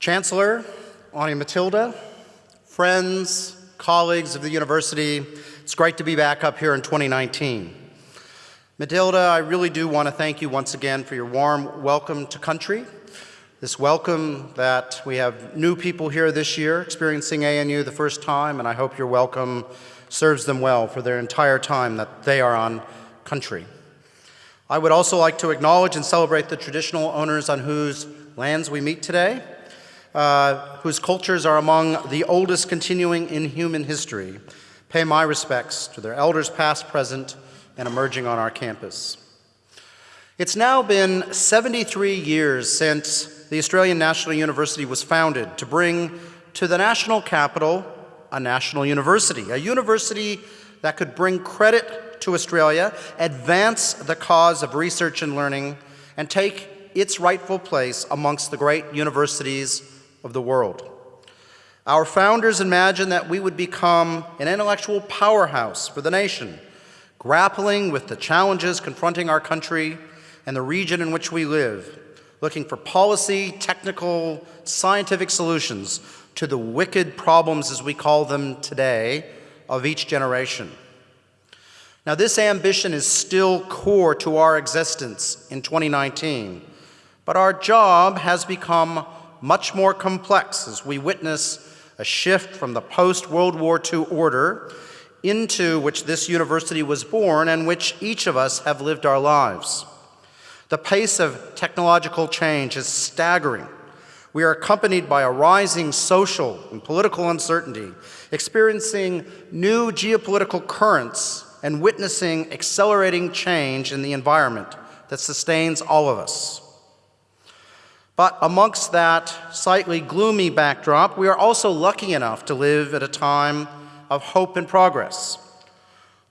Chancellor, Aunty Matilda, friends, colleagues of the university, it's great to be back up here in 2019. Matilda, I really do want to thank you once again for your warm welcome to country. This welcome that we have new people here this year experiencing ANU the first time, and I hope your welcome serves them well for their entire time that they are on country. I would also like to acknowledge and celebrate the traditional owners on whose lands we meet today, uh, whose cultures are among the oldest continuing in human history. Pay my respects to their elders past, present, and emerging on our campus. It's now been 73 years since the Australian National University was founded to bring to the national capital a national university, a university that could bring credit to Australia, advance the cause of research and learning, and take its rightful place amongst the great universities of the world. Our founders imagined that we would become an intellectual powerhouse for the nation, grappling with the challenges confronting our country and the region in which we live, looking for policy, technical, scientific solutions to the wicked problems, as we call them today, of each generation. Now, this ambition is still core to our existence in 2019, but our job has become much more complex as we witness a shift from the post-World War II order into which this university was born and which each of us have lived our lives. The pace of technological change is staggering. We are accompanied by a rising social and political uncertainty, experiencing new geopolitical currents and witnessing accelerating change in the environment that sustains all of us. But amongst that slightly gloomy backdrop, we are also lucky enough to live at a time of hope and progress.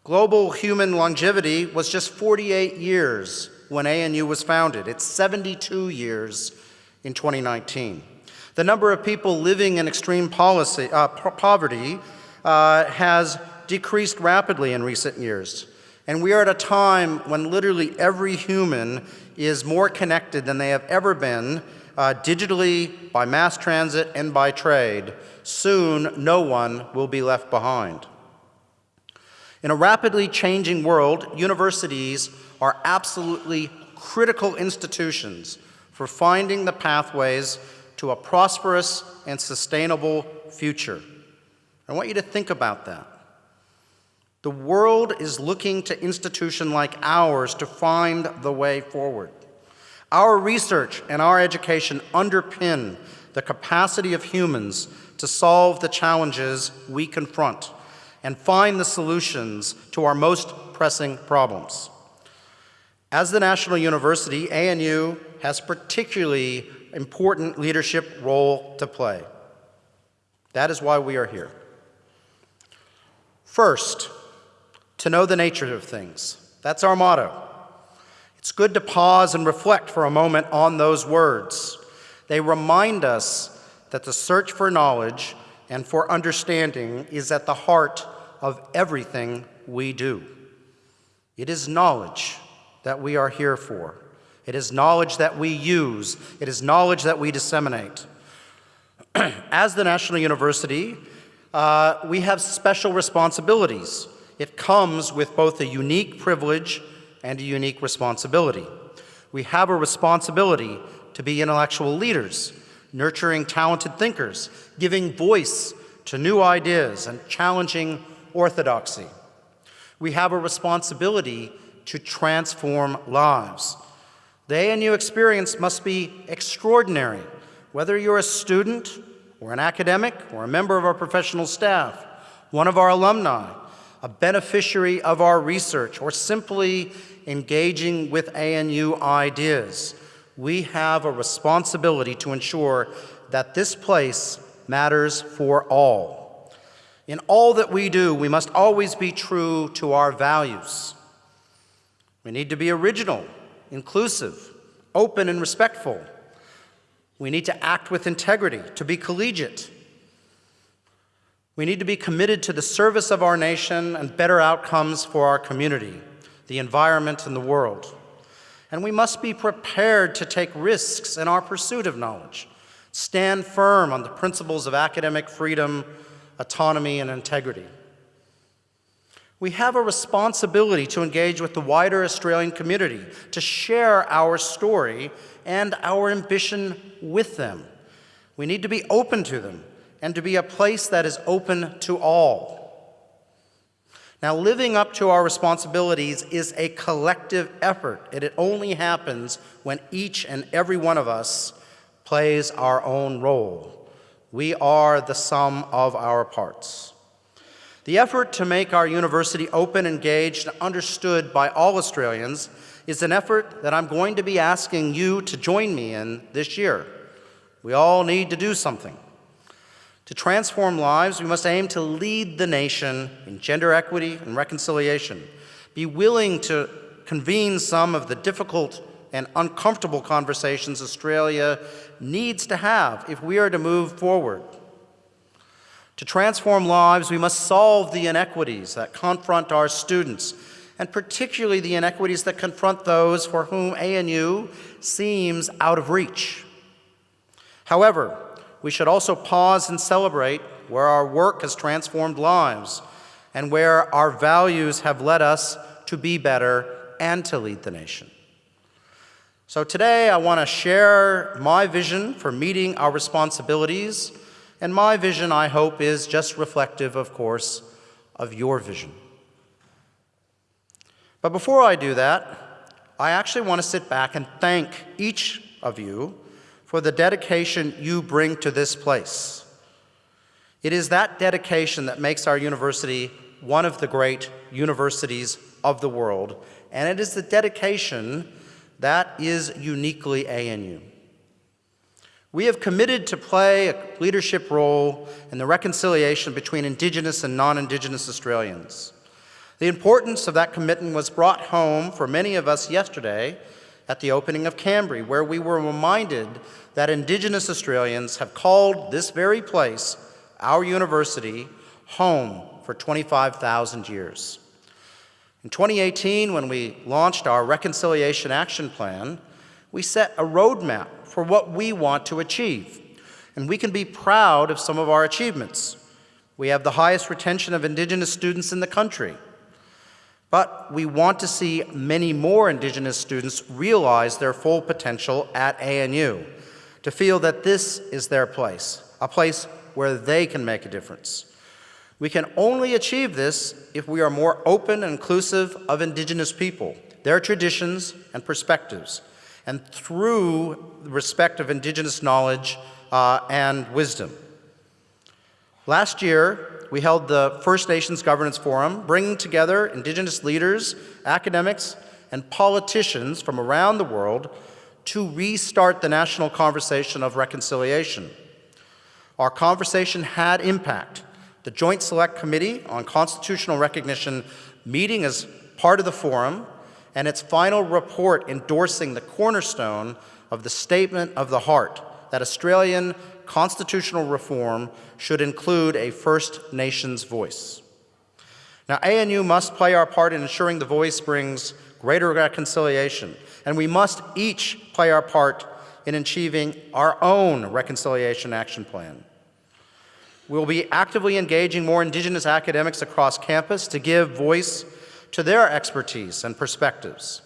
Global human longevity was just 48 years when ANU was founded. It's 72 years in 2019. The number of people living in extreme policy, uh, poverty uh, has decreased rapidly in recent years. And we are at a time when literally every human is more connected than they have ever been uh, digitally, by mass transit, and by trade, soon no one will be left behind. In a rapidly changing world, universities are absolutely critical institutions for finding the pathways to a prosperous and sustainable future. I want you to think about that. The world is looking to institutions like ours to find the way forward. Our research and our education underpin the capacity of humans to solve the challenges we confront and find the solutions to our most pressing problems. As the National University, ANU has particularly important leadership role to play. That is why we are here. First, to know the nature of things. That's our motto. It's good to pause and reflect for a moment on those words. They remind us that the search for knowledge and for understanding is at the heart of everything we do. It is knowledge that we are here for. It is knowledge that we use. It is knowledge that we disseminate. As the National University, uh, we have special responsibilities. It comes with both a unique privilege and a unique responsibility. We have a responsibility to be intellectual leaders, nurturing talented thinkers, giving voice to new ideas and challenging orthodoxy. We have a responsibility to transform lives. The ANU experience must be extraordinary, whether you're a student or an academic or a member of our professional staff, one of our alumni, a beneficiary of our research, or simply engaging with ANU ideas. We have a responsibility to ensure that this place matters for all. In all that we do, we must always be true to our values. We need to be original, inclusive, open, and respectful. We need to act with integrity, to be collegiate, we need to be committed to the service of our nation and better outcomes for our community, the environment, and the world. And we must be prepared to take risks in our pursuit of knowledge, stand firm on the principles of academic freedom, autonomy, and integrity. We have a responsibility to engage with the wider Australian community, to share our story and our ambition with them. We need to be open to them and to be a place that is open to all. Now, living up to our responsibilities is a collective effort, and it only happens when each and every one of us plays our own role. We are the sum of our parts. The effort to make our university open, engaged, and understood by all Australians is an effort that I'm going to be asking you to join me in this year. We all need to do something. To transform lives, we must aim to lead the nation in gender equity and reconciliation, be willing to convene some of the difficult and uncomfortable conversations Australia needs to have if we are to move forward. To transform lives, we must solve the inequities that confront our students, and particularly the inequities that confront those for whom ANU seems out of reach. However, we should also pause and celebrate where our work has transformed lives and where our values have led us to be better and to lead the nation. So today I want to share my vision for meeting our responsibilities, and my vision, I hope, is just reflective, of course, of your vision. But before I do that, I actually want to sit back and thank each of you for the dedication you bring to this place. It is that dedication that makes our university one of the great universities of the world, and it is the dedication that is uniquely ANU. We have committed to play a leadership role in the reconciliation between Indigenous and non-Indigenous Australians. The importance of that commitment was brought home for many of us yesterday at the opening of Kambri, where we were reminded that Indigenous Australians have called this very place, our university, home for 25,000 years. In 2018, when we launched our Reconciliation Action Plan, we set a roadmap for what we want to achieve, and we can be proud of some of our achievements. We have the highest retention of Indigenous students in the country. But we want to see many more Indigenous students realize their full potential at ANU, to feel that this is their place, a place where they can make a difference. We can only achieve this if we are more open and inclusive of Indigenous people, their traditions and perspectives, and through the respect of Indigenous knowledge uh, and wisdom. Last year, we held the First Nations Governance Forum, bringing together Indigenous leaders, academics, and politicians from around the world to restart the national conversation of reconciliation. Our conversation had impact. The Joint Select Committee on Constitutional Recognition meeting as part of the forum and its final report endorsing the cornerstone of the Statement of the Heart that Australian constitutional reform should include a First Nations voice. Now, ANU must play our part in ensuring the voice brings greater reconciliation, and we must each play our part in achieving our own reconciliation action plan. We'll be actively engaging more Indigenous academics across campus to give voice to their expertise and perspectives.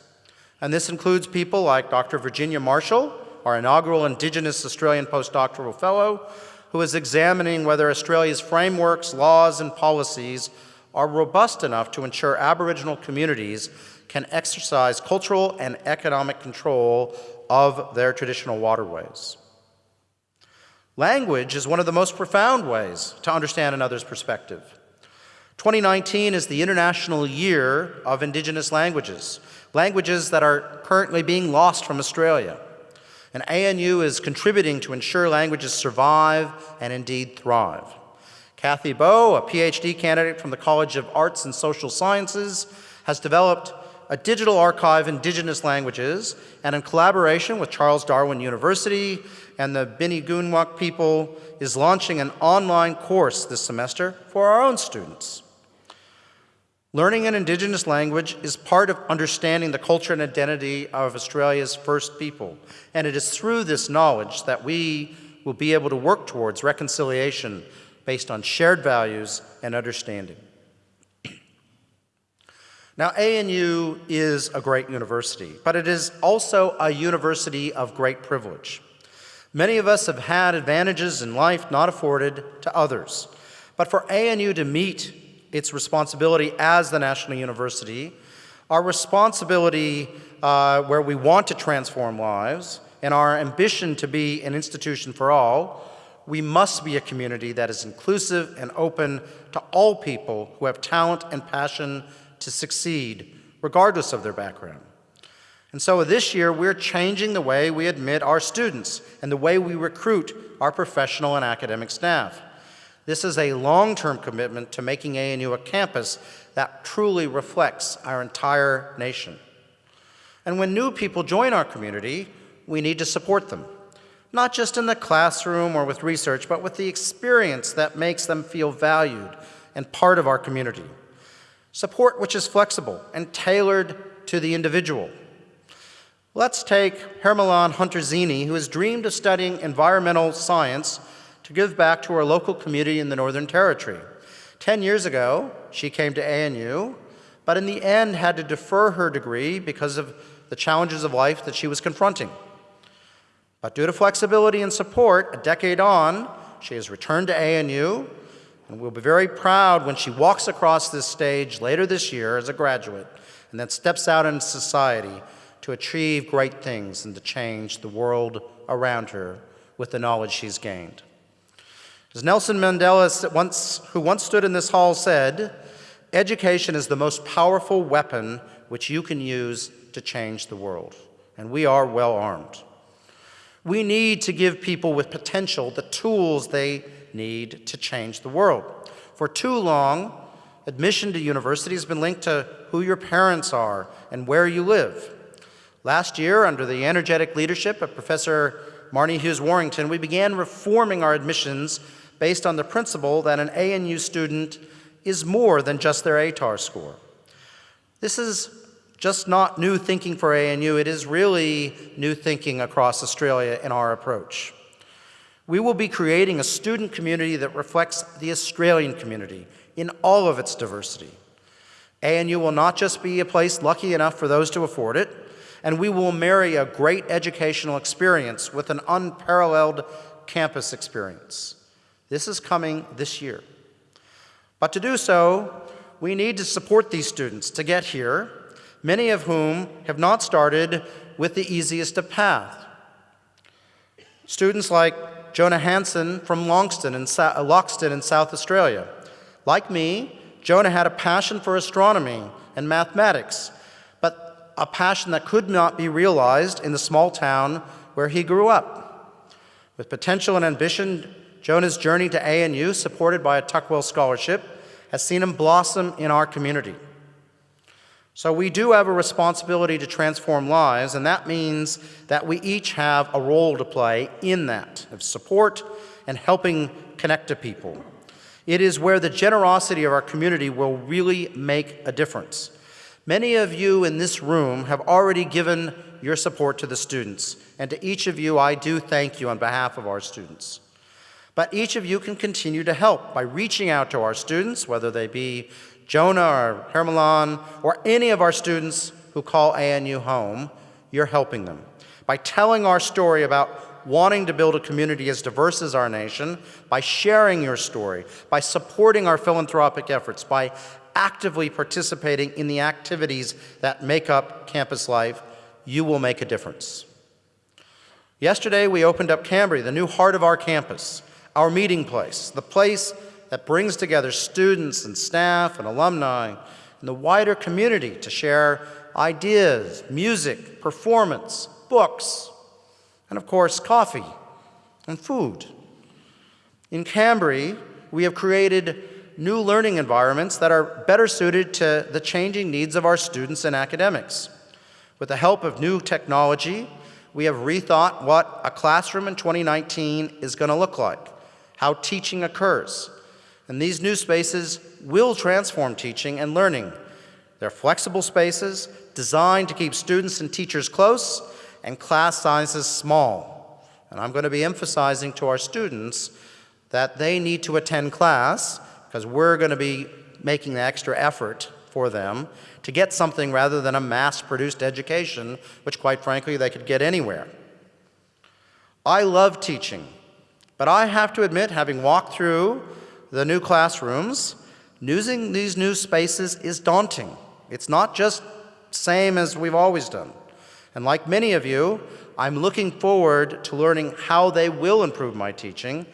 And this includes people like Dr. Virginia Marshall, our inaugural Indigenous Australian Postdoctoral Fellow, who is examining whether Australia's frameworks, laws, and policies are robust enough to ensure Aboriginal communities can exercise cultural and economic control of their traditional waterways. Language is one of the most profound ways to understand another's perspective. 2019 is the International Year of Indigenous Languages, languages that are currently being lost from Australia and ANU is contributing to ensure languages survive and indeed thrive. Cathy Bow, a PhD candidate from the College of Arts and Social Sciences, has developed a digital archive in indigenous languages, and in collaboration with Charles Darwin University and the Bininj Kunwok people, is launching an online course this semester for our own students. Learning an Indigenous language is part of understanding the culture and identity of Australia's First People, and it is through this knowledge that we will be able to work towards reconciliation based on shared values and understanding. Now, ANU is a great university, but it is also a university of great privilege. Many of us have had advantages in life not afforded to others. But for ANU to meet its responsibility as the national university, our responsibility uh, where we want to transform lives, and our ambition to be an institution for all, we must be a community that is inclusive and open to all people who have talent and passion to succeed, regardless of their background. And so this year, we're changing the way we admit our students and the way we recruit our professional and academic staff. This is a long-term commitment to making ANU a campus that truly reflects our entire nation. And when new people join our community, we need to support them, not just in the classroom or with research, but with the experience that makes them feel valued and part of our community. Support which is flexible and tailored to the individual. Let's take Hermilan Hunter-Zini, who has dreamed of studying environmental science to give back to her local community in the Northern Territory. Ten years ago, she came to ANU, but in the end had to defer her degree because of the challenges of life that she was confronting. But due to flexibility and support, a decade on, she has returned to ANU and we'll be very proud when she walks across this stage later this year as a graduate and then steps out into society to achieve great things and to change the world around her with the knowledge she's gained. As Nelson Mandela, once, who once stood in this hall, said, education is the most powerful weapon which you can use to change the world. And we are well armed. We need to give people with potential the tools they need to change the world. For too long, admission to university has been linked to who your parents are and where you live. Last year, under the energetic leadership of Professor Marnie Hughes Warrington, we began reforming our admissions based on the principle that an ANU student is more than just their ATAR score. This is just not new thinking for ANU, it is really new thinking across Australia in our approach. We will be creating a student community that reflects the Australian community in all of its diversity. ANU will not just be a place lucky enough for those to afford it, and we will marry a great educational experience with an unparalleled campus experience. This is coming this year. But to do so, we need to support these students to get here, many of whom have not started with the easiest of paths. Students like Jonah Hansen from Longston in, Loxton in South Australia. Like me, Jonah had a passion for astronomy and mathematics, but a passion that could not be realized in the small town where he grew up. With potential and ambition, Jonah's journey to ANU, supported by a Tuckwell Scholarship, has seen him blossom in our community. So we do have a responsibility to transform lives, and that means that we each have a role to play in that, of support and helping connect to people. It is where the generosity of our community will really make a difference. Many of you in this room have already given your support to the students, and to each of you, I do thank you on behalf of our students. But each of you can continue to help by reaching out to our students, whether they be Jonah or Hermilan or any of our students who call ANU home, you're helping them. By telling our story about wanting to build a community as diverse as our nation, by sharing your story, by supporting our philanthropic efforts, by actively participating in the activities that make up campus life, you will make a difference. Yesterday, we opened up Kambri, the new heart of our campus, our meeting place, the place that brings together students and staff and alumni and the wider community to share ideas, music, performance, books, and of course, coffee and food. In Kambri, we have created new learning environments that are better suited to the changing needs of our students and academics. With the help of new technology, we have rethought what a classroom in 2019 is going to look like, how teaching occurs. And these new spaces will transform teaching and learning. They're flexible spaces designed to keep students and teachers close and class sizes small. and I'm going to be emphasizing to our students that they need to attend class because we're going to be making the extra effort for them to get something rather than a mass-produced education, which quite frankly they could get anywhere. I love teaching, but I have to admit, having walked through the new classrooms, using these new spaces is daunting. It's not just same as we've always done. And like many of you, I'm looking forward to learning how they will improve my teaching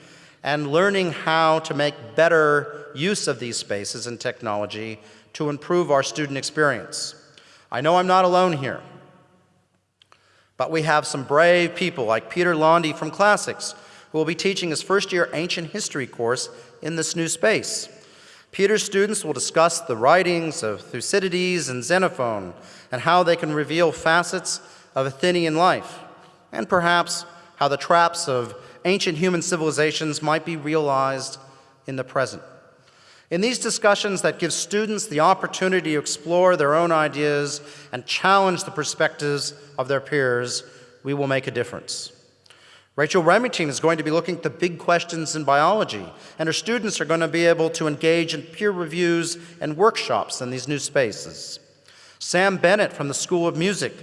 and learning how to make better use of these spaces and technology to improve our student experience. I know I'm not alone here, but we have some brave people like Peter Londey from Classics who will be teaching his first year ancient history course in this new space. Peter's students will discuss the writings of Thucydides and Xenophon and how they can reveal facets of Athenian life, and perhaps how the traps of ancient human civilizations might be realized in the present. In these discussions that give students the opportunity to explore their own ideas and challenge the perspectives of their peers, we will make a difference. Rachel Remington is going to be looking at the big questions in biology, and her students are going to be able to engage in peer reviews and workshops in these new spaces. Sam Bennett from the School of Music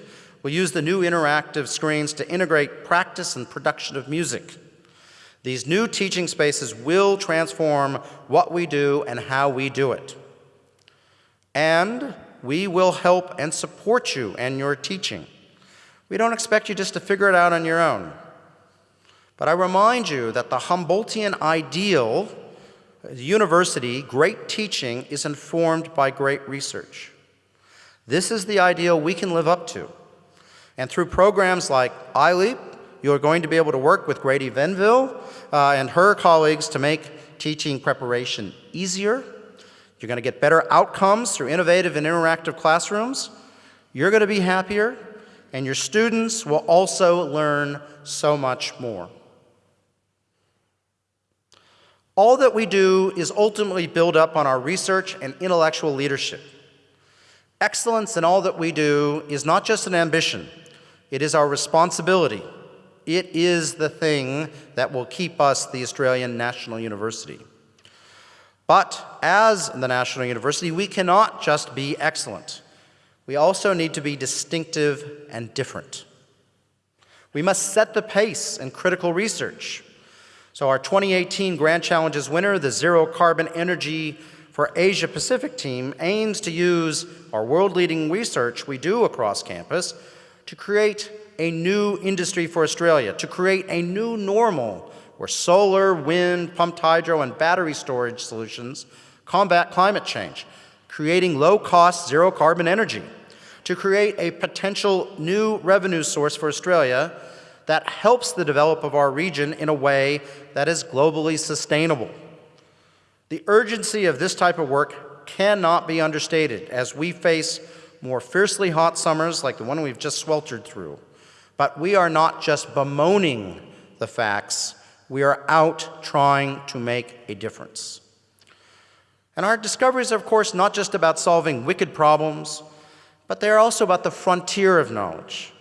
will use the new interactive screens to integrate practice and production of music. These new teaching spaces will transform what we do and how we do it. And we will help and support you and your teaching. We don't expect you just to figure it out on your own. But I remind you that the Humboldtian ideal, university, great teaching, is informed by great research. This is the ideal we can live up to. And through programs like iLeap, you are going to be able to work with Grady Venville uh, and her colleagues to make teaching preparation easier. You're going to get better outcomes through innovative and interactive classrooms. You're going to be happier, and your students will also learn so much more. All that we do is ultimately build up on our research and intellectual leadership. Excellence in all that we do is not just an ambition, it is our responsibility it is the thing that will keep us the Australian National University. But as the National University, we cannot just be excellent. We also need to be distinctive and different. We must set the pace in critical research. So our 2018 Grand Challenges winner, the Zero Carbon Energy for Asia Pacific team, aims to use our world-leading research we do across campus to create a new industry for Australia, to create a new normal where solar, wind, pumped hydro, and battery storage solutions combat climate change, creating low-cost, zero-carbon energy, to create a potential new revenue source for Australia that helps the develop of our region in a way that is globally sustainable. The urgency of this type of work cannot be understated as we face more fiercely hot summers like the one we've just sweltered through, but we are not just bemoaning the facts, we are out trying to make a difference. And our discoveries are, of course, not just about solving wicked problems, but they are also about the frontier of knowledge.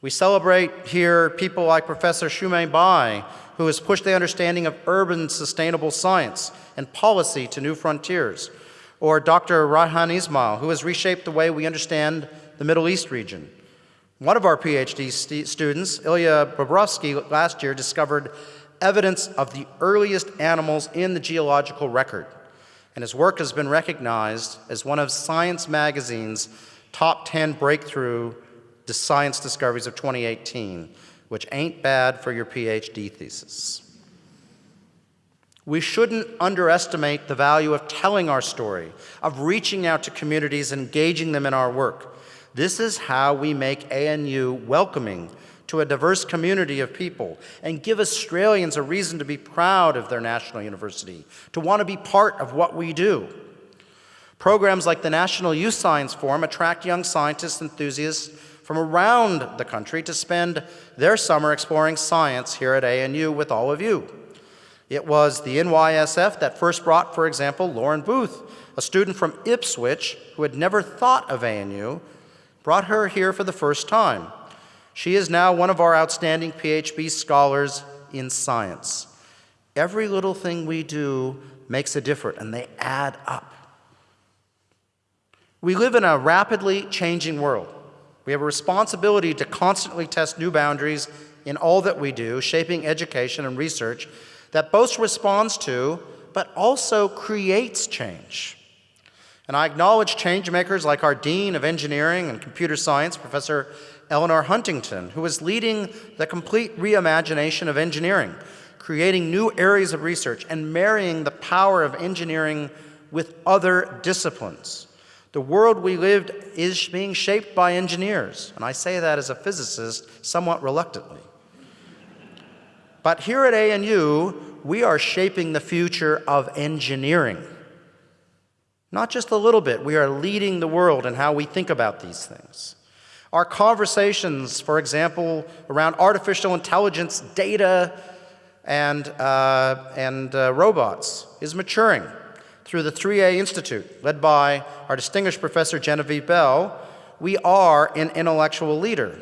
We celebrate here people like Professor Xuemei Bai, who has pushed the understanding of urban sustainable science and policy to new frontiers, or Dr. Raihan Ismail, who has reshaped the way we understand the Middle East region, one of our PhD st students, Ilya Bobrovskiy, last year discovered evidence of the earliest animals in the geological record, and his work has been recognized as one of Science Magazine's top 10 breakthrough science discoveries of 2018, which ain't bad for your PhD thesis. We shouldn't underestimate the value of telling our story, of reaching out to communities, engaging them in our work. This is how we make ANU welcoming to a diverse community of people and give Australians a reason to be proud of their national university, to want to be part of what we do. Programs like the National Youth Science Forum attract young scientists enthusiasts from around the country to spend their summer exploring science here at ANU with all of you. It was the NYSF that first brought, for example, Lauren Booth, a student from Ipswich who had never thought of ANU, brought her here for the first time. She is now one of our outstanding PhD scholars in science. Every little thing we do makes a difference, and they add up. We live in a rapidly changing world. We have a responsibility to constantly test new boundaries in all that we do, shaping education and research that both responds to but also creates change. And I acknowledge change makers like our Dean of Engineering and Computer Science, Professor Elanor Huntington, who is leading the complete reimagination of engineering, creating new areas of research and marrying the power of engineering with other disciplines. The world we lived is being shaped by engineers, and I say that as a physicist somewhat reluctantly. But here at ANU, we are shaping the future of engineering. Not just a little bit, we are leading the world in how we think about these things. Our conversations, for example, around artificial intelligence, data, and, uh, and uh, robots is maturing through the 3A Institute, led by our distinguished professor Genevieve Bell. We are an intellectual leader.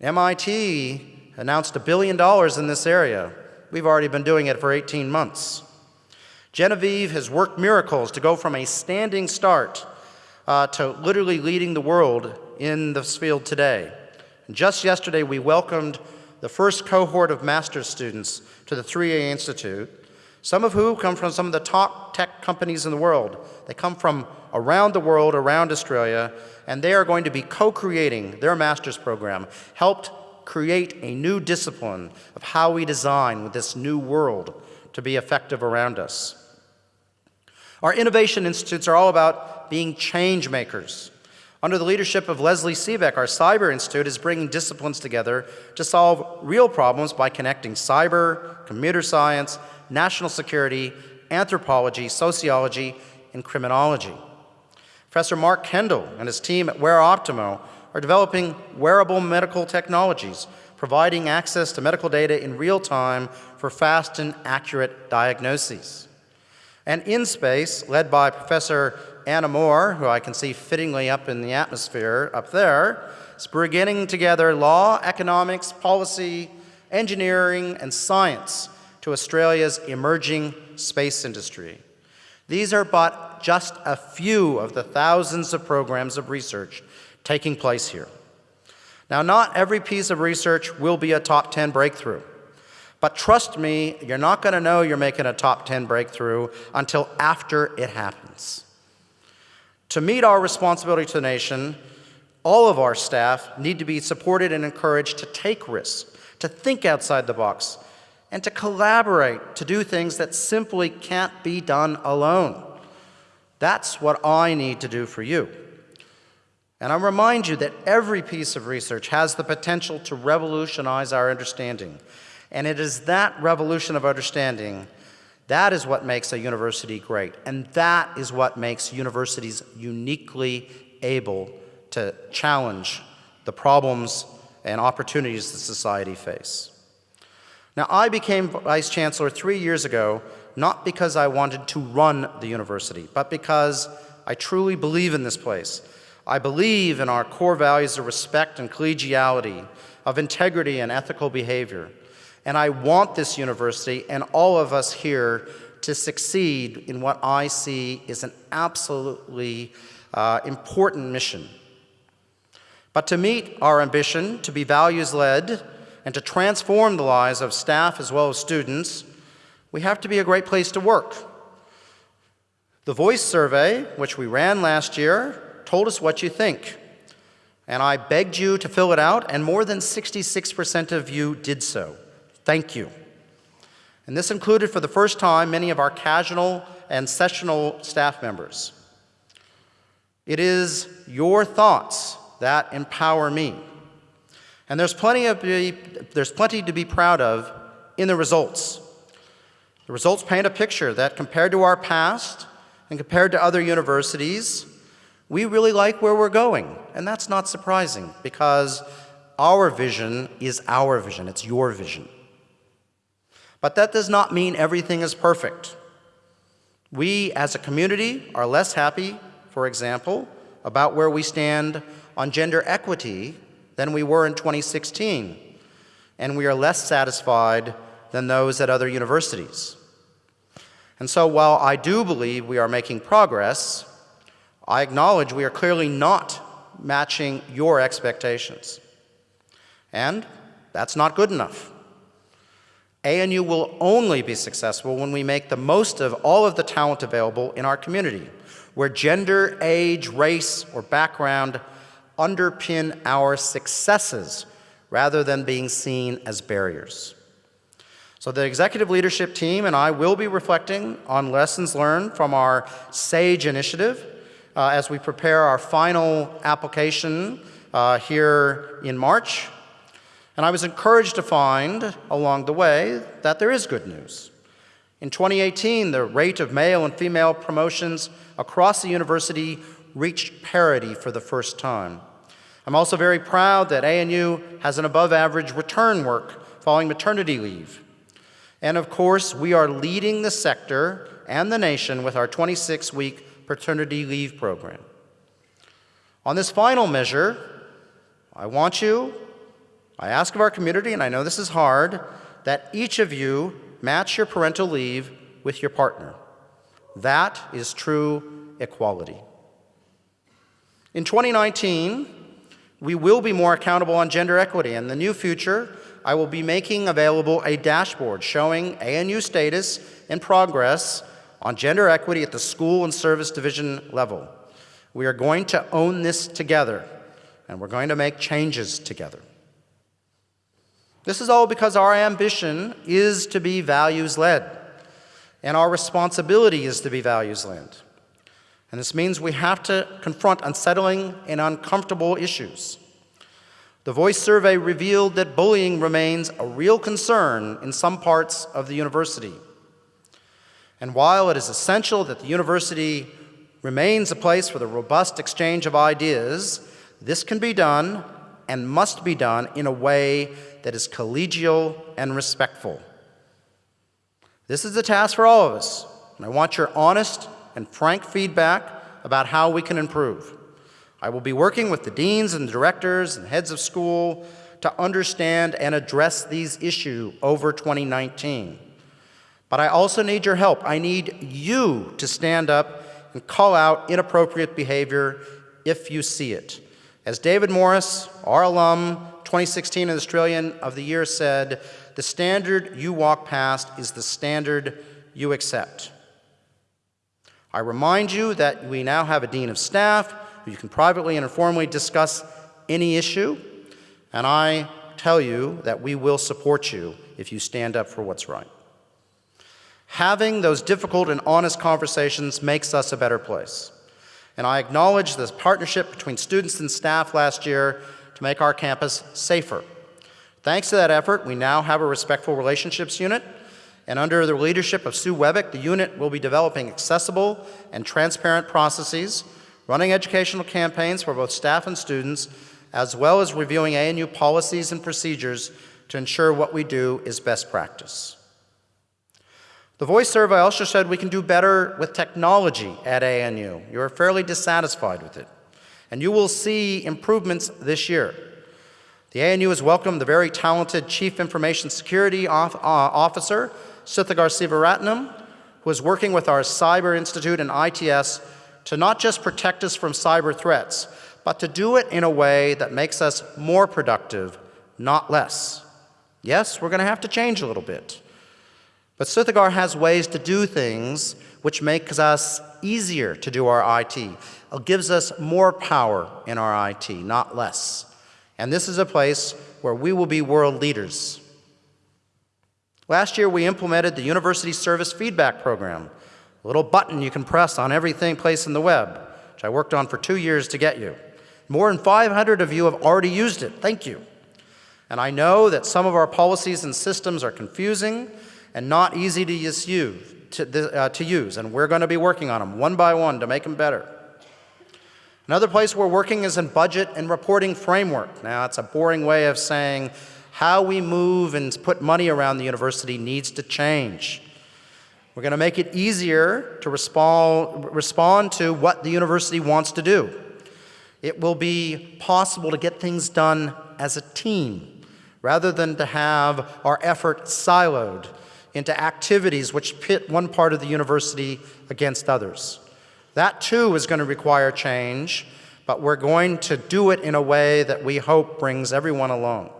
MIT announced a billion dollars in this area. We've already been doing it for 18 months. Genevieve has worked miracles to go from a standing start uh, to literally leading the world in this field today. And just yesterday, we welcomed the first cohort of master's students to the 3A Institute, some of who come from some of the top tech companies in the world. They come from around the world, around Australia, and they are going to be co-creating their master's program, helped create a new discipline of how we design with this new world to be effective around us. Our innovation institutes are all about being change makers. Under the leadership of Lesley Seebeck, our Cyber Institute is bringing disciplines together to solve real problems by connecting cyber, computer science, national security, anthropology, sociology, and criminology. Professor Mark Kendall and his team at WearOptimo are developing wearable medical technologies, providing access to medical data in real time for fast and accurate diagnoses. And in space, led by Professor Anna Moore, who I can see fittingly up in the atmosphere up there, is bringing together law, economics, policy, engineering, and science to Australia's emerging space industry. These are but just a few of the thousands of programs of research taking place here. Now, not every piece of research will be a top 10 breakthrough. But trust me, you're not going to know you're making a top 10 breakthrough until after it happens. To meet our responsibility to the nation, all of our staff need to be supported and encouraged to take risks, to think outside the box, and to collaborate to do things that simply can't be done alone. That's what I need to do for you. And I remind you that every piece of research has the potential to revolutionize our understanding and it is that revolution of understanding that is what makes a university great. And that is what makes universities uniquely able to challenge the problems and opportunities that society face. Now, I became Vice Chancellor three years ago, not because I wanted to run the university, but because I truly believe in this place. I believe in our core values of respect and collegiality, of integrity and ethical behavior. And I want this university and all of us here to succeed in what I see is an absolutely uh, important mission. But to meet our ambition to be values-led and to transform the lives of staff as well as students, we have to be a great place to work. The Voice survey, which we ran last year, told us what you think. And I begged you to fill it out, and more than 66% of you did so. Thank you. And this included for the first time many of our casual and sessional staff members. It is your thoughts that empower me. And there's plenty, of be, there's plenty to be proud of in the results. The results paint a picture that compared to our past and compared to other universities, we really like where we're going. And that's not surprising because our vision is our vision, it's your vision. But that does not mean everything is perfect. We, as a community, are less happy, for example, about where we stand on gender equity than we were in 2016, and we are less satisfied than those at other universities. And so while I do believe we are making progress, I acknowledge we are clearly not matching your expectations. And that's not good enough. ANU will only be successful when we make the most of all of the talent available in our community, where gender, age, race, or background underpin our successes rather than being seen as barriers. So the executive leadership team and I will be reflecting on lessons learned from our SAGE initiative uh, as we prepare our final application uh, here in March. And I was encouraged to find along the way that there is good news. In 2018, the rate of male and female promotions across the university reached parity for the first time. I'm also very proud that ANU has an above average return work following maternity leave. And of course, we are leading the sector and the nation with our 26 week paternity leave program. On this final measure, I want you, I ask of our community, and I know this is hard, that each of you match your parental leave with your partner. That is true equality. In 2019, we will be more accountable on gender equity. In the new future, I will be making available a dashboard showing ANU status and progress on gender equity at the school and service division level. We are going to own this together, and we're going to make changes together. This is all because our ambition is to be values-led, and our responsibility is to be values-led. And this means we have to confront unsettling and uncomfortable issues. The Voice survey revealed that bullying remains a real concern in some parts of the university. And while it is essential that the university remains a place for the robust exchange of ideas, this can be done and must be done in a way that is collegial and respectful. This is a task for all of us, and I want your honest and frank feedback about how we can improve. I will be working with the deans and directors and heads of school to understand and address these issues over 2019. But I also need your help. I need you to stand up and call out inappropriate behavior if you see it. As David Morris, our alum, 2016 Australian of the Year said, the standard you walk past is the standard you accept. I remind you that we now have a Dean of Staff who you can privately and informally discuss any issue, and I tell you that we will support you if you stand up for what's right. Having those difficult and honest conversations makes us a better place. And I acknowledge this partnership between students and staff last year to make our campus safer. Thanks to that effort, we now have a respectful relationships unit and under the leadership of Sue Webick, the unit will be developing accessible and transparent processes, running educational campaigns for both staff and students, as well as reviewing ANU policies and procedures to ensure what we do is best practice. The voice survey also said we can do better with technology at ANU. You are fairly dissatisfied with it. And you will see improvements this year. The ANU has welcomed the very talented Chief Information Security uh, Officer Suthagar Seevaratnam, who is working with our Cyber Institute and ITS to not just protect us from cyber threats, but to do it in a way that makes us more productive, not less. Yes, we're going to have to change a little bit. But Suthagar has ways to do things which makes us easier to do our IT. It gives us more power in our IT, not less. And this is a place where we will be world leaders. Last year, we implemented the University Service Feedback Program, a little button you can press on everything place in the web, which I worked on for two years to get you. More than 500 of you have already used it. Thank you. And I know that some of our policies and systems are confusing and not easy to use, to, uh, to use, and we're going to be working on them one by one to make them better. Another place we're working is in budget and reporting framework. Now, it's a boring way of saying how we move and put money around the university needs to change. We're going to make it easier to respond, respond to what the university wants to do. It will be possible to get things done as a team rather than to have our effort siloed into activities which pit one part of the university against others. That too is going to require change, but we're going to do it in a way that we hope brings everyone along.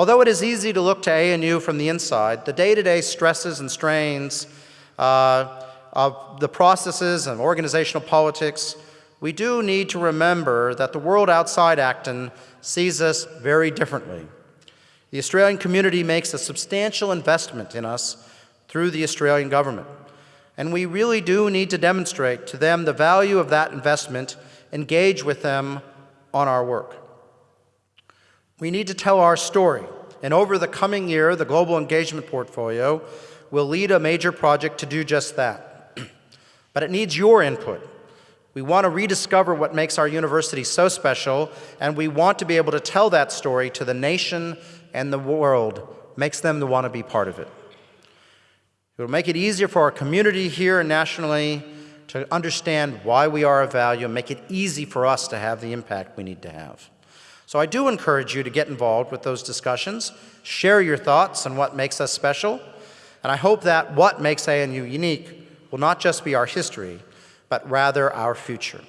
Although it is easy to look to ANU from the inside, the day-to-day stresses and strains uh, of the processes and organizational politics, we do need to remember that the world outside Acton sees us very differently. The Australian community makes a substantial investment in us through the Australian government. And we really do need to demonstrate to them the value of that investment, engage with them on our work. We need to tell our story, and over the coming year, the Global Engagement Portfolio will lead a major project to do just that. but it needs your input. We want to rediscover what makes our university so special, and we want to be able to tell that story to the nation and the world, makes them want to be part of it. It will make it easier for our community here and nationally to understand why we are of value and make it easy for us to have the impact we need to have. So I do encourage you to get involved with those discussions, share your thoughts on what makes us special, and I hope that what makes ANU unique will not just be our history, but rather our future.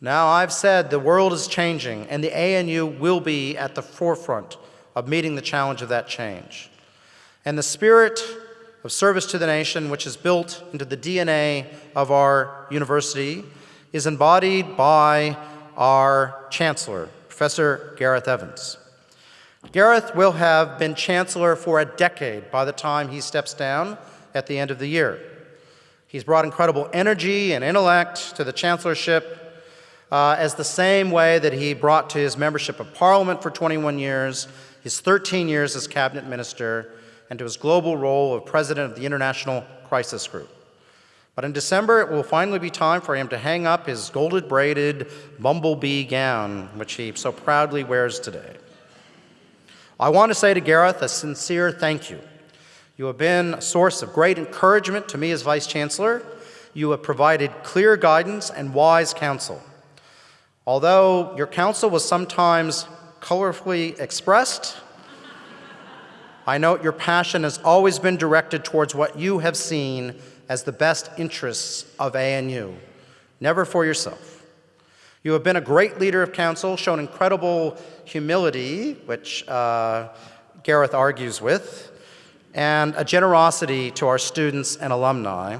Now, I've said the world is changing, and the ANU will be at the forefront of meeting the challenge of that change. And the spirit of service to the nation, which is built into the DNA of our university, is embodied by our Chancellor, Professor Gareth Evans. Gareth will have been Chancellor for a decade by the time he steps down at the end of the year. He's brought incredible energy and intellect to the Chancellorship uh, as the same way that he brought to his membership of Parliament for 21 years, his 13 years as Cabinet Minister, and to his global role of President of the International Crisis Group. But in December, it will finally be time for him to hang up his gold braided bumblebee gown, which he so proudly wears today. I want to say to Gareth a sincere thank you. You have been a source of great encouragement to me as Vice Chancellor. You have provided clear guidance and wise counsel. Although your counsel was sometimes colorfully expressed, I note your passion has always been directed towards what you have seen as the best interests of ANU, never for yourself. You have been a great leader of council, shown incredible humility, which uh, Gareth argues with, and a generosity to our students and alumni.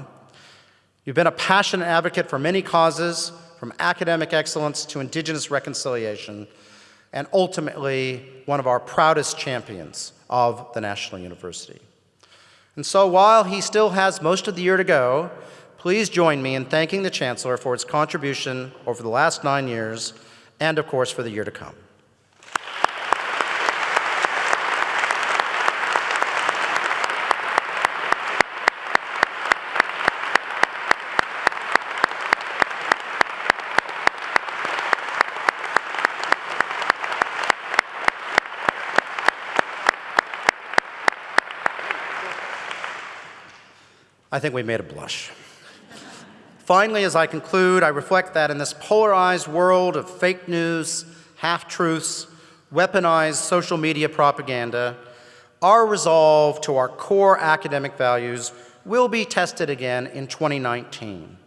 You've been a passionate advocate for many causes, from academic excellence to indigenous reconciliation, and ultimately one of our proudest champions of the National University. And so while he still has most of the year to go, please join me in thanking the Chancellor for its contribution over the last nine years, and of course for the year to come. I think we made a blush. Finally, as I conclude, I reflect that in this polarized world of fake news, half-truths, weaponized social media propaganda, our resolve to our core academic values will be tested again in 2019.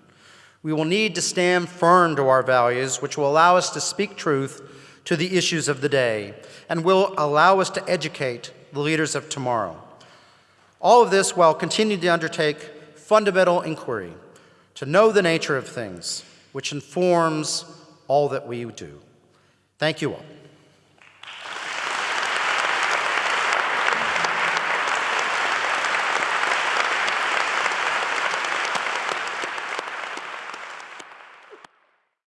We will need to stand firm to our values, which will allow us to speak truth to the issues of the day and will allow us to educate the leaders of tomorrow. All of this while continuing to undertake fundamental inquiry to know the nature of things, which informs all that we do. Thank you all.